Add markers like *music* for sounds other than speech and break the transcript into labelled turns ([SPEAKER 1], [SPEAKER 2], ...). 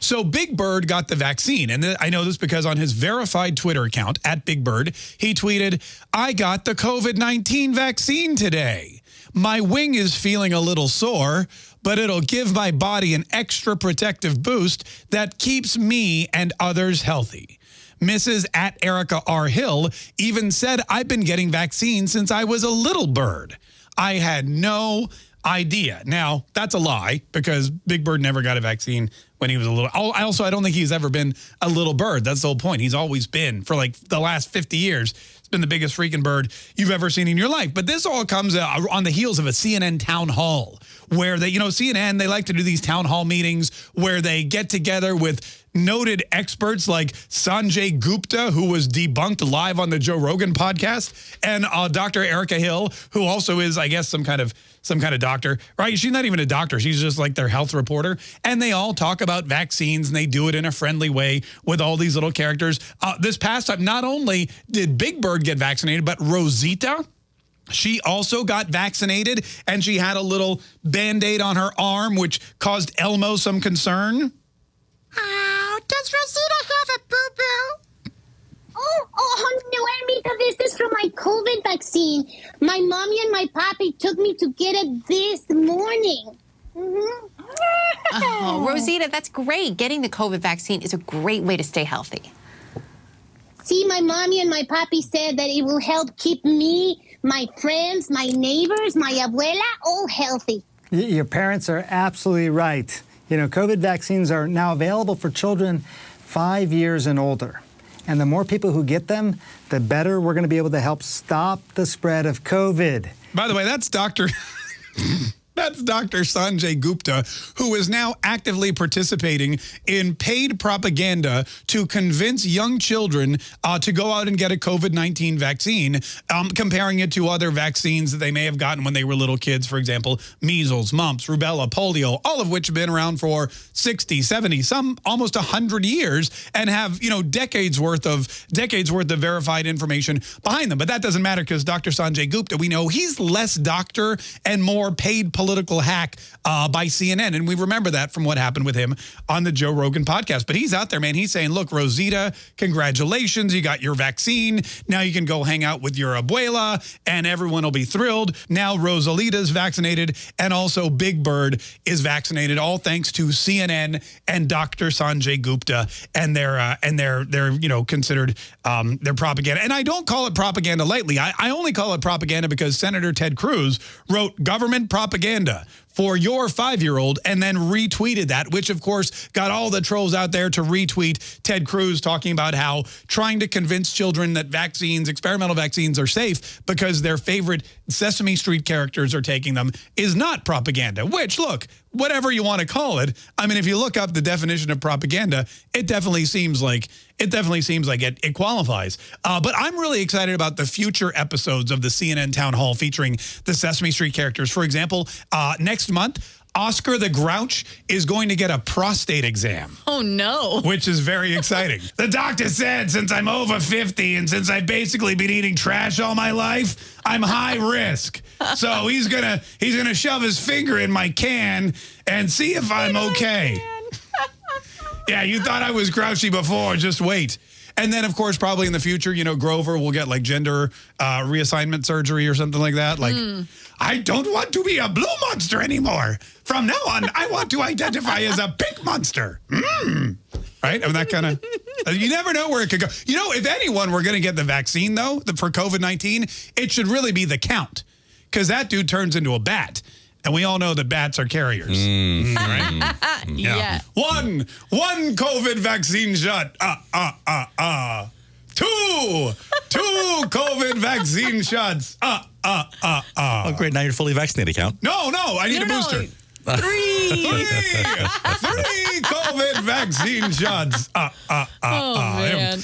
[SPEAKER 1] So Big Bird got the vaccine. And I know this because on his verified Twitter account, at Big Bird, he tweeted, I got the COVID-19 vaccine today. My wing is feeling a little sore, but it'll give my body an extra protective boost that keeps me and others healthy. Mrs. at Erica R. Hill even said, I've been getting vaccines since I was a little bird. I had no idea. Now, that's a lie because Big Bird never got a vaccine when he was a little. I also, I don't think he's ever been a little bird. That's the whole point. He's always been for like the last 50 years. It's been the biggest freaking bird you've ever seen in your life. But this all comes uh, on the heels of a CNN town hall where they, you know, CNN, they like to do these town hall meetings where they get together with noted experts like Sanjay Gupta, who was debunked live on the Joe Rogan podcast, and uh, Dr. Erica Hill, who also is, I guess, some kind of some kind of doctor, right? She's not even a doctor. She's just like their health reporter. And they all talk about vaccines and they do it in a friendly way with all these little characters. Uh, this past time, not only did Big Bird get vaccinated, but Rosita, she also got vaccinated and she had a little band-aid on her arm, which caused Elmo some concern.
[SPEAKER 2] Oh, does Rosita have a boo-boo?
[SPEAKER 3] Oh, oh, no, Elmito, this is from my COVID vaccine. My mommy and my papi took me to get it this morning. Mm -hmm.
[SPEAKER 4] oh, Rosita, that's great. Getting the COVID vaccine is a great way to stay healthy.
[SPEAKER 3] See, my mommy and my papi said that it will help keep me, my friends, my neighbors, my abuela all healthy.
[SPEAKER 5] Your parents are absolutely right. You know, COVID vaccines are now available for children five years and older. And the more people who get them, the better we're going to be able to help stop the spread of COVID.
[SPEAKER 1] By the way, that's Dr. *laughs* That's Dr. Sanjay Gupta, who is now actively participating in paid propaganda to convince young children uh, to go out and get a COVID-19 vaccine, um, comparing it to other vaccines that they may have gotten when they were little kids, for example, measles, mumps, rubella, polio, all of which have been around for 60, 70, some almost 100 years and have, you know, decades worth of decades worth of verified information behind them. But that doesn't matter because Dr. Sanjay Gupta, we know he's less doctor and more paid political political hack uh, by CNN. And we remember that from what happened with him on the Joe Rogan podcast. But he's out there, man. He's saying, look, Rosita, congratulations. You got your vaccine. Now you can go hang out with your abuela and everyone will be thrilled. Now Rosalita's vaccinated and also Big Bird is vaccinated, all thanks to CNN and Dr. Sanjay Gupta and their, uh, and their, their, you know, considered um, their propaganda. And I don't call it propaganda lightly. I, I only call it propaganda because Senator Ted Cruz wrote government propaganda propaganda for your five-year-old and then retweeted that, which of course got all the trolls out there to retweet Ted Cruz talking about how trying to convince children that vaccines, experimental vaccines are safe because their favorite Sesame Street characters are taking them is not propaganda, which look, whatever you want to call it. I mean, if you look up the definition of propaganda, it definitely seems like it definitely seems like it, it qualifies. Uh, but I'm really excited about the future episodes of the CNN Town Hall featuring the Sesame Street characters. For example, uh, next month, Oscar the Grouch is going to get a prostate exam.
[SPEAKER 4] Oh, no.
[SPEAKER 1] Which is very *laughs* exciting. the doctor said since I'm over 50 and since I've basically been eating trash all my life, I'm high risk. So *laughs* he's going to he's going to shove his finger in my can and see if I'm okay. *laughs* yeah, you thought I was grouchy before. Just wait. And then, of course, probably in the future, you know, Grover will get like gender uh, reassignment surgery or something like that. Like, mm. I don't want to be a blue monster anymore. From now on, I want to identify as a pink monster. Mm. Right? I mean, that kind of, you never know where it could go. You know, if anyone were going to get the vaccine, though, the, for COVID-19, it should really be the count. Because that dude turns into a bat. And we all know that bats are carriers. Mm. Right?
[SPEAKER 4] yeah. yeah.
[SPEAKER 1] One, one COVID vaccine shot. Uh, uh, uh, uh. Two, two *laughs* COVID vaccine shots. Uh, uh, uh, uh.
[SPEAKER 6] Oh, great. Now you're fully vaccinated, Count.
[SPEAKER 1] No, no, I need no, a booster.
[SPEAKER 4] No. *laughs* Three.
[SPEAKER 1] three. three COVID vaccine shots. Uh, uh, uh,
[SPEAKER 4] oh,
[SPEAKER 1] uh.
[SPEAKER 4] man.